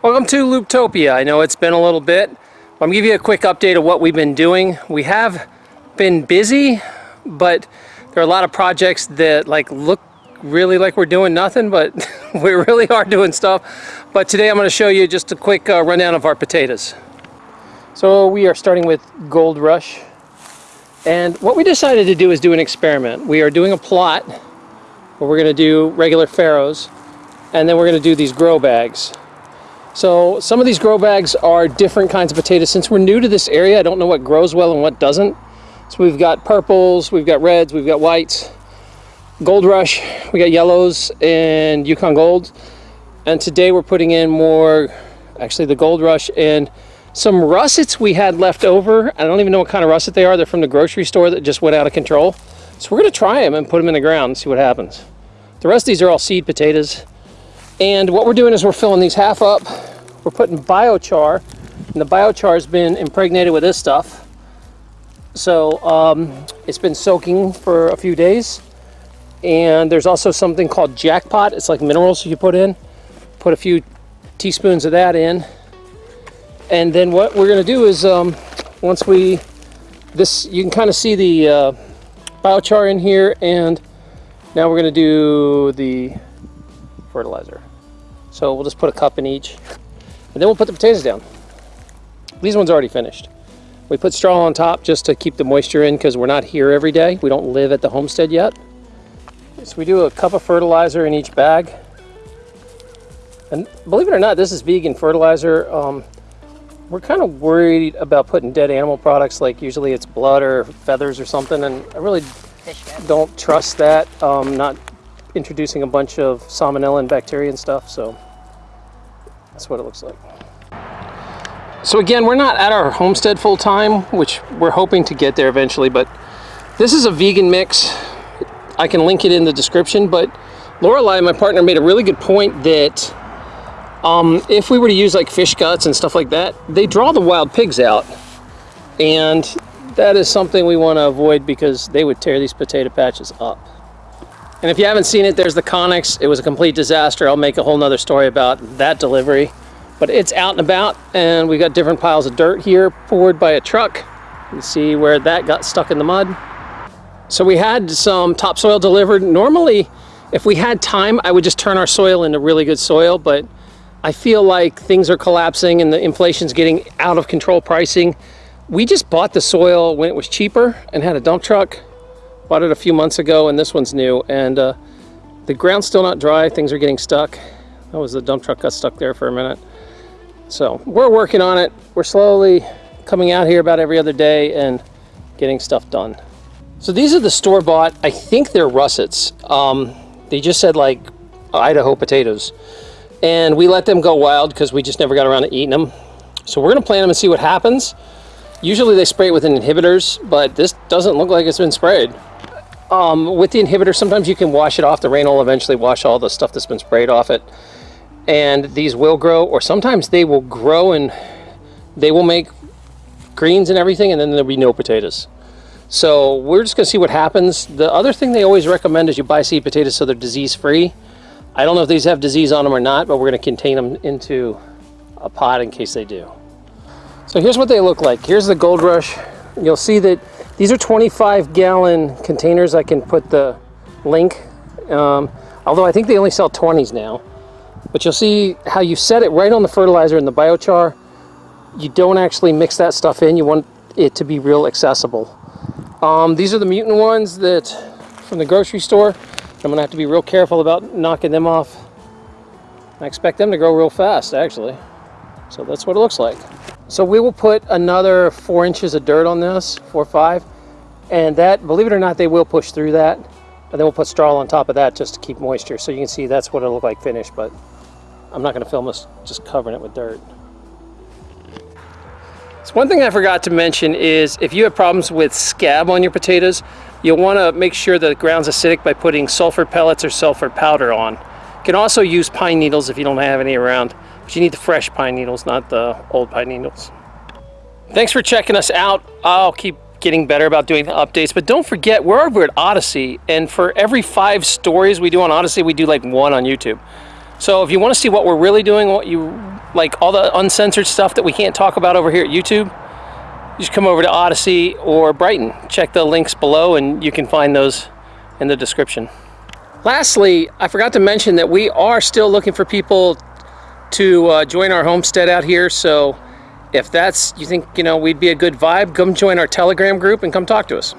Welcome to Looptopia. I know it's been a little bit. I'm gonna give you a quick update of what we've been doing. We have been busy, but there are a lot of projects that like look really like we're doing nothing, but we really are doing stuff. But today I'm gonna show you just a quick uh, rundown of our potatoes. So we are starting with Gold Rush. And what we decided to do is do an experiment. We are doing a plot where we're gonna do regular farrows, and then we're gonna do these grow bags. So some of these grow bags are different kinds of potatoes. Since we're new to this area, I don't know what grows well and what doesn't. So we've got purples, we've got reds, we've got whites, Gold Rush, we got yellows and Yukon Gold. And today we're putting in more, actually the Gold Rush and some russets we had left over. I don't even know what kind of russet they are. They're from the grocery store that just went out of control. So we're gonna try them and put them in the ground and see what happens. The rest of these are all seed potatoes. And what we're doing is we're filling these half up. We're putting biochar, and the biochar has been impregnated with this stuff. So um, it's been soaking for a few days. And there's also something called jackpot. It's like minerals you put in. Put a few teaspoons of that in. And then what we're gonna do is um, once we, this, you can kind of see the uh, biochar in here and now we're gonna do the fertilizer. So we'll just put a cup in each. And then we'll put the potatoes down. These ones already finished. We put straw on top just to keep the moisture in because we're not here every day. We don't live at the homestead yet. So we do a cup of fertilizer in each bag. And believe it or not, this is vegan fertilizer. Um, we're kind of worried about putting dead animal products like usually it's blood or feathers or something and I really don't trust that. Um, not introducing a bunch of salmonella and bacteria and stuff, so that's what it looks like. So again, we're not at our homestead full time, which we're hoping to get there eventually, but this is a vegan mix. I can link it in the description, but Lorelei, my partner, made a really good point that um, if we were to use like fish guts and stuff like that, they draw the wild pigs out. And that is something we want to avoid because they would tear these potato patches up. And if you haven't seen it, there's the Conex. It was a complete disaster. I'll make a whole nother story about that delivery. But it's out and about, and we've got different piles of dirt here poured by a truck. You see where that got stuck in the mud. So we had some topsoil delivered. Normally, if we had time, I would just turn our soil into really good soil, but I feel like things are collapsing and the inflation's getting out of control pricing. We just bought the soil when it was cheaper and had a dump truck Bought it a few months ago and this one's new and uh, the ground's still not dry. Things are getting stuck. That was the dump truck got stuck there for a minute. So we're working on it. We're slowly coming out here about every other day and getting stuff done. So these are the store-bought, I think they're russets. Um, they just said like Idaho potatoes. And we let them go wild because we just never got around to eating them. So we're gonna plant them and see what happens. Usually they spray it with inhibitors, but this doesn't look like it's been sprayed. Um, with the inhibitor, sometimes you can wash it off. The rain will eventually wash all the stuff that's been sprayed off it. And these will grow, or sometimes they will grow and they will make greens and everything, and then there'll be no potatoes. So we're just gonna see what happens. The other thing they always recommend is you buy seed potatoes so they're disease-free. I don't know if these have disease on them or not, but we're gonna contain them into a pot in case they do. So here's what they look like. Here's the Gold Rush. You'll see that these are 25 gallon containers. I can put the link, um, although I think they only sell 20s now. But you'll see how you set it right on the fertilizer and the biochar. You don't actually mix that stuff in. You want it to be real accessible. Um, these are the mutant ones that from the grocery store. I'm gonna have to be real careful about knocking them off. I expect them to grow real fast, actually. So that's what it looks like. So we will put another four inches of dirt on this, four or five, and that, believe it or not, they will push through that. And then we'll put straw on top of that just to keep moisture. So you can see that's what it'll look like finished, but I'm not gonna film this just covering it with dirt. So one thing I forgot to mention is if you have problems with scab on your potatoes, you'll wanna make sure the ground's acidic by putting sulfur pellets or sulfur powder on. You can also use pine needles if you don't have any around. But you need the fresh pine needles, not the old pine needles. Thanks for checking us out. I'll keep getting better about doing the updates, but don't forget, we're over at Odysee, and for every five stories we do on Odysee, we do like one on YouTube. So if you want to see what we're really doing, what you like all the uncensored stuff that we can't talk about over here at YouTube, you just come over to Odysee or Brighteon. Check the links below and you can find those in the description. Lastly, I forgot to mention that we are still looking for people to uh, join our homestead out here. So if that's, you think, you know, we'd be a good vibe, come join our Telegram group and come talk to us.